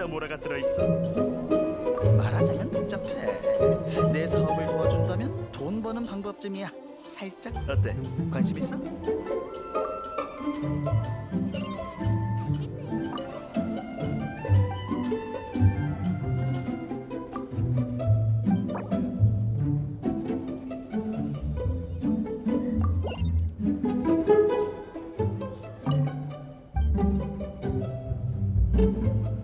아모라가 들어있어. 말하자면 복잡해. 내 사업을 도와준다면 돈 버는 방법쯤이야. 살짝 어때? 관심 있어? Nope.